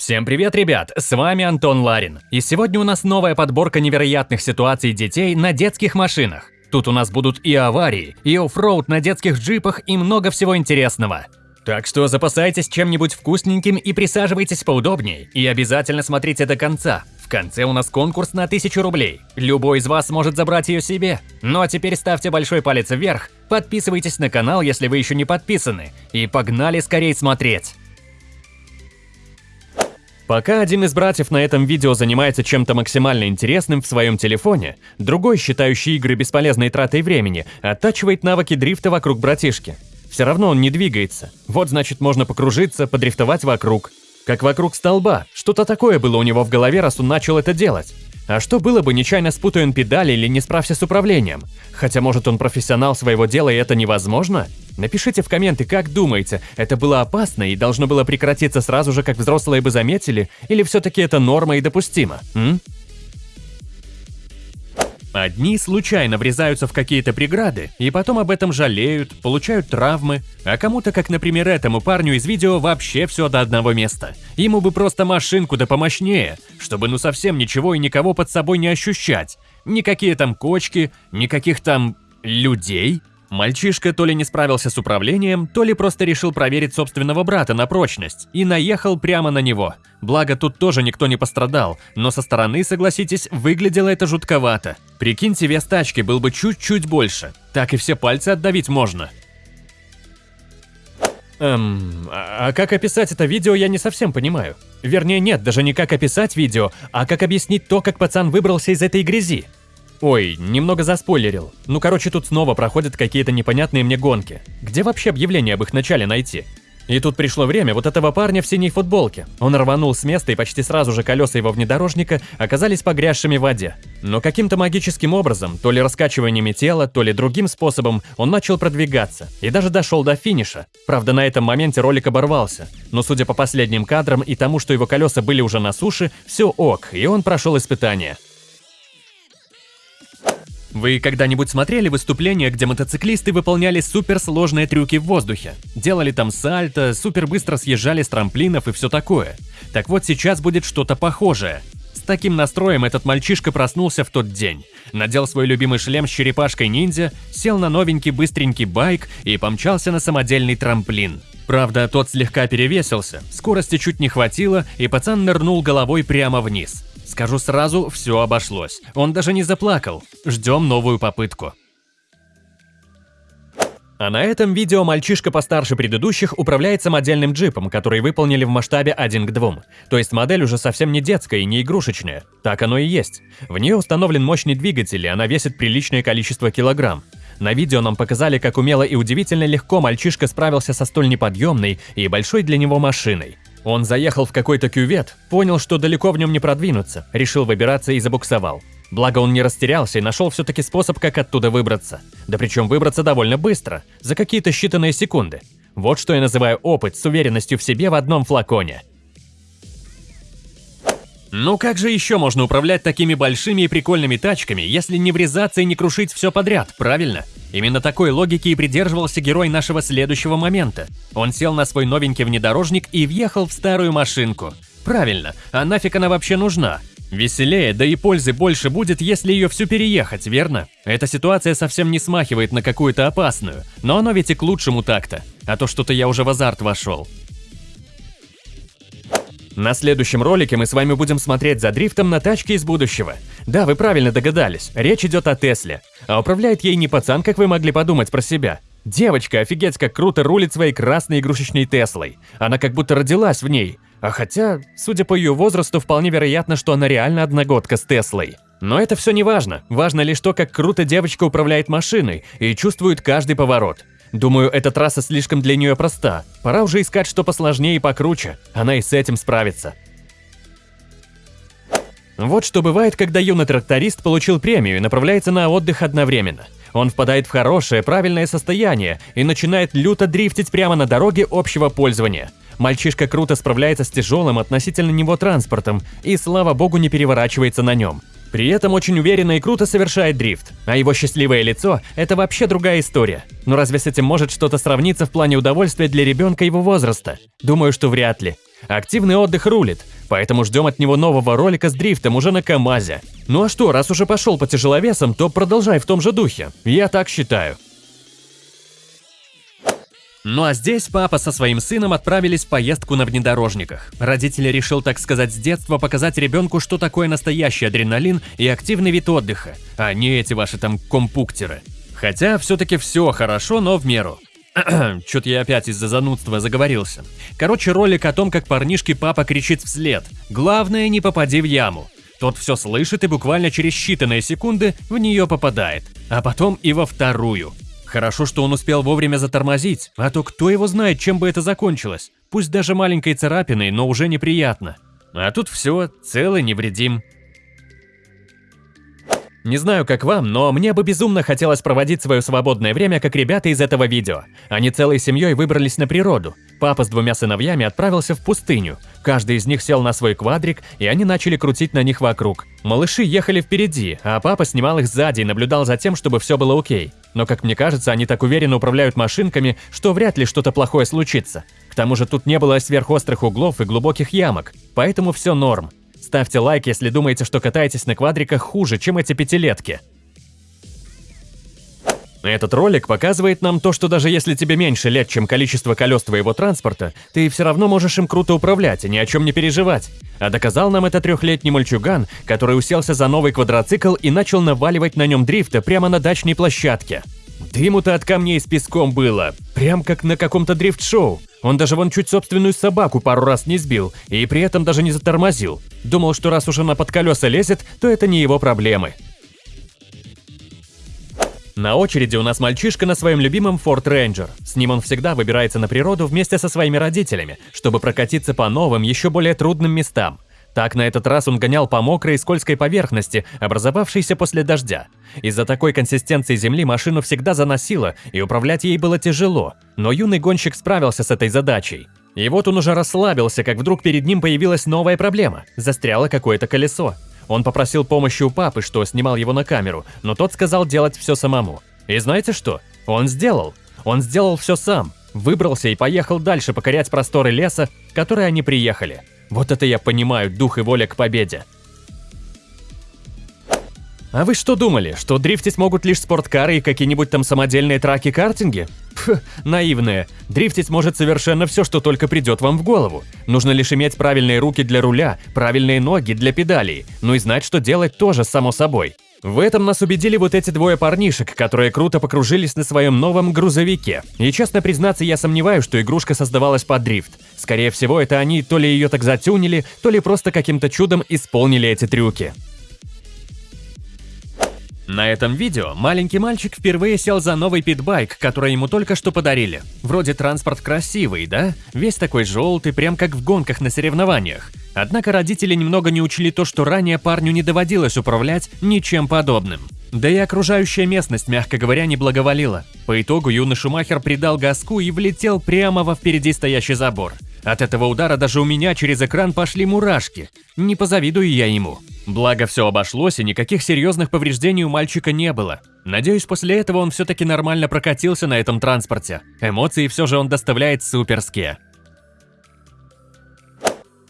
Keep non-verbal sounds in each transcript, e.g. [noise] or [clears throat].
Всем привет, ребят! С вами Антон Ларин. И сегодня у нас новая подборка невероятных ситуаций детей на детских машинах. Тут у нас будут и аварии, и оффроуд на детских джипах, и много всего интересного. Так что запасайтесь чем-нибудь вкусненьким и присаживайтесь поудобнее. И обязательно смотрите до конца. В конце у нас конкурс на 1000 рублей. Любой из вас может забрать ее себе. Ну а теперь ставьте большой палец вверх, подписывайтесь на канал, если вы еще не подписаны. И погнали скорее смотреть! Пока один из братьев на этом видео занимается чем-то максимально интересным в своем телефоне, другой, считающий игры бесполезной тратой времени, оттачивает навыки дрифта вокруг братишки. Все равно он не двигается. Вот значит можно покружиться, подрифтовать вокруг. Как вокруг столба. Что-то такое было у него в голове, раз он начал это делать. А что было бы, нечаянно спутая он педали или не справься с управлением? Хотя, может, он профессионал своего дела и это невозможно? Напишите в комменты, как думаете, это было опасно и должно было прекратиться сразу же, как взрослые бы заметили, или все-таки это норма и допустимо, м? Одни случайно врезаются в какие-то преграды и потом об этом жалеют, получают травмы, а кому-то, как, например, этому парню из видео, вообще все до одного места. Ему бы просто машинку да помощнее, чтобы ну совсем ничего и никого под собой не ощущать. Никакие там кочки, никаких там людей. Мальчишка то ли не справился с управлением, то ли просто решил проверить собственного брата на прочность и наехал прямо на него. Благо тут тоже никто не пострадал, но со стороны, согласитесь, выглядело это жутковато. Прикиньте, вес тачки был бы чуть-чуть больше. Так и все пальцы отдавить можно. Эм, а, а как описать это видео, я не совсем понимаю. Вернее, нет, даже не как описать видео, а как объяснить то, как пацан выбрался из этой грязи. Ой, немного заспойлерил. Ну короче, тут снова проходят какие-то непонятные мне гонки. Где вообще объявление об их начале найти? И тут пришло время вот этого парня в синей футболке. Он рванул с места, и почти сразу же колеса его внедорожника оказались погрязшими в воде. Но каким-то магическим образом, то ли раскачиваниями тела, то ли другим способом, он начал продвигаться и даже дошел до финиша. Правда, на этом моменте ролик оборвался. Но судя по последним кадрам и тому, что его колеса были уже на суше, все ок, и он прошел испытание. Вы когда-нибудь смотрели выступления, где мотоциклисты выполняли суперсложные трюки в воздухе? Делали там сальто, супер быстро съезжали с трамплинов и все такое. Так вот сейчас будет что-то похожее. С таким настроем этот мальчишка проснулся в тот день. Надел свой любимый шлем с черепашкой-ниндзя, сел на новенький быстренький байк и помчался на самодельный трамплин. Правда, тот слегка перевесился, скорости чуть не хватило, и пацан нырнул головой прямо вниз. Скажу сразу, все обошлось. Он даже не заплакал. Ждем новую попытку. А на этом видео мальчишка постарше предыдущих управляет самодельным джипом, который выполнили в масштабе 1 к 2. То есть модель уже совсем не детская и не игрушечная. Так оно и есть. В нее установлен мощный двигатель, и она весит приличное количество килограмм. На видео нам показали, как умело и удивительно легко мальчишка справился со столь неподъемной и большой для него машиной. Он заехал в какой-то кювет, понял, что далеко в нем не продвинуться, решил выбираться и забуксовал. Благо он не растерялся и нашел все-таки способ, как оттуда выбраться. Да причем выбраться довольно быстро, за какие-то считанные секунды. Вот что я называю опыт с уверенностью в себе в одном флаконе. Ну как же еще можно управлять такими большими и прикольными тачками, если не врезаться и не крушить все подряд, правильно? Именно такой логики и придерживался герой нашего следующего момента. Он сел на свой новенький внедорожник и въехал в старую машинку. Правильно, а нафиг она вообще нужна? Веселее, да и пользы больше будет, если ее всю переехать, верно? Эта ситуация совсем не смахивает на какую-то опасную, но оно ведь и к лучшему так-то. А то что-то я уже в азарт вошел. На следующем ролике мы с вами будем смотреть за дрифтом на тачке из будущего. Да, вы правильно догадались, речь идет о Тесле. А управляет ей не пацан, как вы могли подумать про себя. Девочка офигеть как круто рулит своей красной игрушечной Теслой. Она как будто родилась в ней. А хотя, судя по ее возрасту, вполне вероятно, что она реально одногодка с Теслой. Но это все не важно. Важно лишь то, как круто девочка управляет машиной и чувствует каждый поворот. Думаю, эта трасса слишком для нее проста. Пора уже искать что посложнее и покруче. Она и с этим справится. Вот что бывает, когда юный тракторист получил премию и направляется на отдых одновременно. Он впадает в хорошее, правильное состояние и начинает люто дрифтить прямо на дороге общего пользования. Мальчишка круто справляется с тяжелым относительно него транспортом и, слава богу, не переворачивается на нем. При этом очень уверенно и круто совершает дрифт, а его счастливое лицо – это вообще другая история. Но разве с этим может что-то сравниться в плане удовольствия для ребенка его возраста? Думаю, что вряд ли. Активный отдых рулит, поэтому ждем от него нового ролика с дрифтом уже на КамАЗе. Ну а что, раз уже пошел по тяжеловесам, то продолжай в том же духе. Я так считаю. Ну а здесь папа со своим сыном отправились в поездку на внедорожниках. Родитель решил, так сказать, с детства показать ребенку, что такое настоящий адреналин и активный вид отдыха, а не эти ваши там компуктеры. Хотя все-таки все хорошо, но в меру. [clears throat] Чё-то я опять из-за занудства заговорился. Короче, ролик о том, как парнишке папа кричит вслед. Главное, не попади в яму. Тот все слышит и буквально через считанные секунды в нее попадает. А потом и во вторую. Хорошо, что он успел вовремя затормозить, а то кто его знает, чем бы это закончилось. Пусть даже маленькой царапиной, но уже неприятно. А тут все, целый невредим. Не знаю, как вам, но мне бы безумно хотелось проводить свое свободное время, как ребята из этого видео. Они целой семьей выбрались на природу. Папа с двумя сыновьями отправился в пустыню. Каждый из них сел на свой квадрик, и они начали крутить на них вокруг. Малыши ехали впереди, а папа снимал их сзади и наблюдал за тем, чтобы все было окей. Но, как мне кажется, они так уверенно управляют машинками, что вряд ли что-то плохое случится. К тому же тут не было сверхострых углов и глубоких ямок, поэтому все норм. Ставьте лайк, если думаете, что катаетесь на квадриках хуже, чем эти пятилетки. Этот ролик показывает нам то, что даже если тебе меньше лет, чем количество колес твоего транспорта, ты все равно можешь им круто управлять и ни о чем не переживать. А доказал нам это трехлетний мальчуган, который уселся за новый квадроцикл и начал наваливать на нем дрифта прямо на дачной площадке. Дыму-то от камней с песком было, прям как на каком-то дрифт-шоу. Он даже вон чуть собственную собаку пару раз не сбил, и при этом даже не затормозил. Думал, что раз уж она под колеса лезет, то это не его проблемы. На очереди у нас мальчишка на своем любимом Ford Ranger. С ним он всегда выбирается на природу вместе со своими родителями, чтобы прокатиться по новым, еще более трудным местам. Так на этот раз он гонял по мокрой и скользкой поверхности, образовавшейся после дождя. Из-за такой консистенции земли машину всегда заносило, и управлять ей было тяжело, но юный гонщик справился с этой задачей. И вот он уже расслабился, как вдруг перед ним появилась новая проблема – застряло какое-то колесо. Он попросил помощи у папы, что снимал его на камеру, но тот сказал делать все самому. И знаете что? Он сделал. Он сделал все сам. Выбрался и поехал дальше покорять просторы леса, в который они приехали. Вот это я понимаю, дух и воля к победе. А вы что думали, что дрифтить могут лишь спорткары и какие-нибудь там самодельные траки-картинги? Пф, наивные. Дрифтить может совершенно все, что только придет вам в голову. Нужно лишь иметь правильные руки для руля, правильные ноги для педалей, ну и знать, что делать тоже, само собой. В этом нас убедили вот эти двое парнишек, которые круто покружились на своем новом грузовике. И честно признаться, я сомневаюсь, что игрушка создавалась под дрифт. Скорее всего, это они то ли ее так затюнили, то ли просто каким-то чудом исполнили эти трюки. На этом видео маленький мальчик впервые сел за новый питбайк, который ему только что подарили. Вроде транспорт красивый, да? Весь такой желтый, прям как в гонках на соревнованиях. Однако родители немного не учли то, что ранее парню не доводилось управлять ничем подобным. Да и окружающая местность, мягко говоря, не благоволила. По итогу юный Шумахер придал газку и влетел прямо во впереди стоящий забор. От этого удара даже у меня через экран пошли мурашки. Не позавидую я ему. Благо все обошлось и никаких серьезных повреждений у мальчика не было. Надеюсь, после этого он все-таки нормально прокатился на этом транспорте. Эмоции все же он доставляет суперские.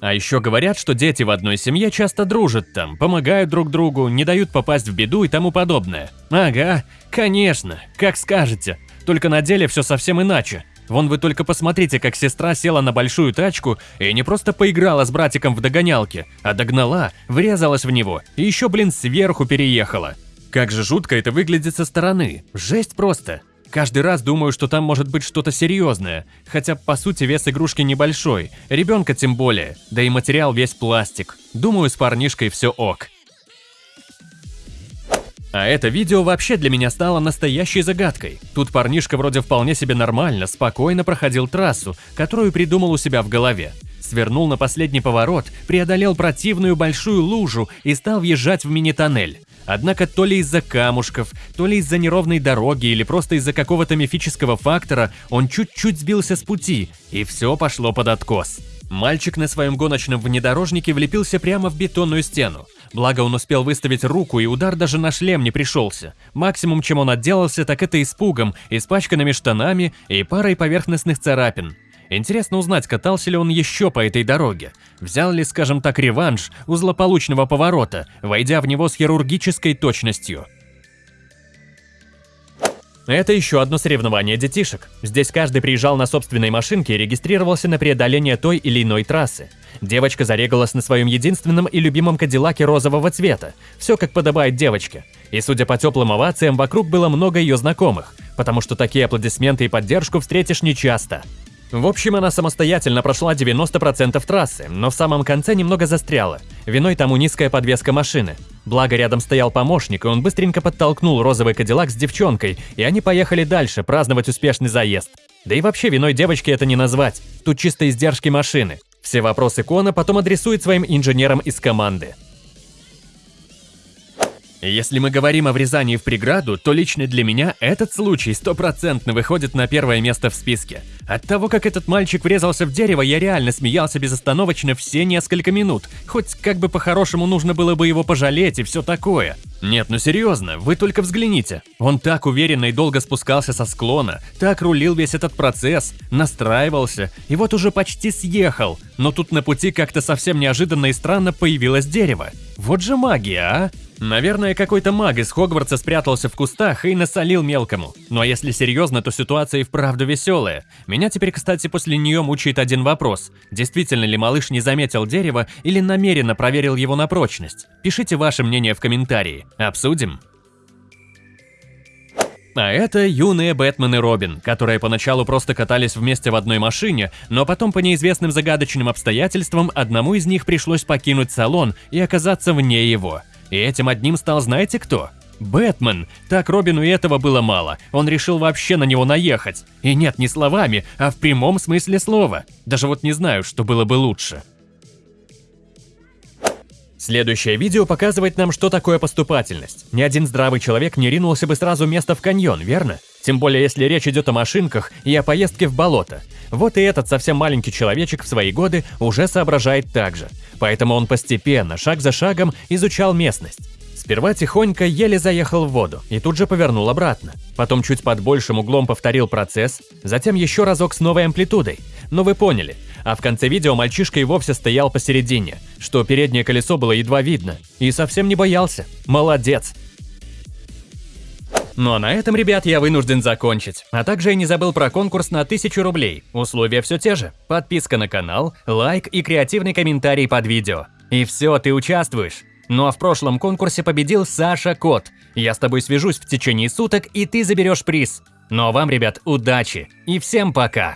А еще говорят, что дети в одной семье часто дружат там, помогают друг другу, не дают попасть в беду и тому подобное. Ага, конечно, как скажете. Только на деле все совсем иначе. Вон вы только посмотрите, как сестра села на большую тачку и не просто поиграла с братиком в догонялки, а догнала, врезалась в него и еще, блин, сверху переехала. Как же жутко это выглядит со стороны. Жесть просто. Каждый раз думаю, что там может быть что-то серьезное, хотя по сути вес игрушки небольшой, ребенка тем более, да и материал весь пластик. Думаю, с парнишкой все ок. А это видео вообще для меня стало настоящей загадкой. Тут парнишка вроде вполне себе нормально, спокойно проходил трассу, которую придумал у себя в голове. Свернул на последний поворот, преодолел противную большую лужу и стал въезжать в мини-тоннель. Однако то ли из-за камушков, то ли из-за неровной дороги или просто из-за какого-то мифического фактора он чуть-чуть сбился с пути, и все пошло под откос. Мальчик на своем гоночном внедорожнике влепился прямо в бетонную стену. Благо он успел выставить руку, и удар даже на шлем не пришелся. Максимум, чем он отделался, так это испугом, испачканными штанами и парой поверхностных царапин. Интересно узнать, катался ли он еще по этой дороге. Взял ли, скажем так, реванш у злополучного поворота, войдя в него с хирургической точностью. Это еще одно соревнование детишек. Здесь каждый приезжал на собственной машинке и регистрировался на преодоление той или иной трассы. Девочка зарегалась на своем единственном и любимом кадиллаке розового цвета. Все как подобает девочке. И судя по теплым овациям, вокруг было много ее знакомых, потому что такие аплодисменты и поддержку встретишь нечасто. В общем, она самостоятельно прошла 90% трассы, но в самом конце немного застряла. Виной тому низкая подвеска машины. Благо рядом стоял помощник, и он быстренько подтолкнул розовый кадиллак с девчонкой, и они поехали дальше праздновать успешный заезд. Да и вообще виной девочки это не назвать, тут чисто издержки машины. Все вопросы Кона потом адресует своим инженерам из команды. Если мы говорим о врезании в преграду, то лично для меня этот случай стопроцентно выходит на первое место в списке. От того, как этот мальчик врезался в дерево, я реально смеялся безостановочно все несколько минут. Хоть как бы по-хорошему нужно было бы его пожалеть и все такое. Нет, ну серьезно, вы только взгляните. Он так уверенно и долго спускался со склона, так рулил весь этот процесс, настраивался, и вот уже почти съехал. Но тут на пути как-то совсем неожиданно и странно появилось дерево. Вот же магия, а? Наверное, какой-то маг из Хогвартса спрятался в кустах и насолил мелкому. Ну а если серьезно, то ситуация и вправду веселая. Меня теперь, кстати, после нее мучает один вопрос. Действительно ли малыш не заметил дерево или намеренно проверил его на прочность? Пишите ваше мнение в комментарии. Обсудим. А это юные Бэтмен и Робин, которые поначалу просто катались вместе в одной машине, но потом по неизвестным загадочным обстоятельствам одному из них пришлось покинуть салон и оказаться вне его. И этим одним стал знаете кто? Бэтмен. Так Робину и этого было мало. Он решил вообще на него наехать. И нет, не словами, а в прямом смысле слова. Даже вот не знаю, что было бы лучше. Следующее видео показывает нам, что такое поступательность. Ни один здравый человек не ринулся бы сразу место в каньон, верно? Тем более, если речь идет о машинках и о поездке в болото. Вот и этот совсем маленький человечек в свои годы уже соображает так же. Поэтому он постепенно, шаг за шагом, изучал местность. Сперва тихонько еле заехал в воду и тут же повернул обратно. Потом чуть под большим углом повторил процесс, затем еще разок с новой амплитудой. Но вы поняли. А в конце видео мальчишка и вовсе стоял посередине, что переднее колесо было едва видно. И совсем не боялся. Молодец. Ну а на этом, ребят, я вынужден закончить. А также я не забыл про конкурс на 1000 рублей. Условия все те же. Подписка на канал, лайк и креативный комментарий под видео. И все, ты участвуешь. Ну а в прошлом конкурсе победил Саша Кот. Я с тобой свяжусь в течение суток, и ты заберешь приз. Ну а вам, ребят, удачи и всем пока!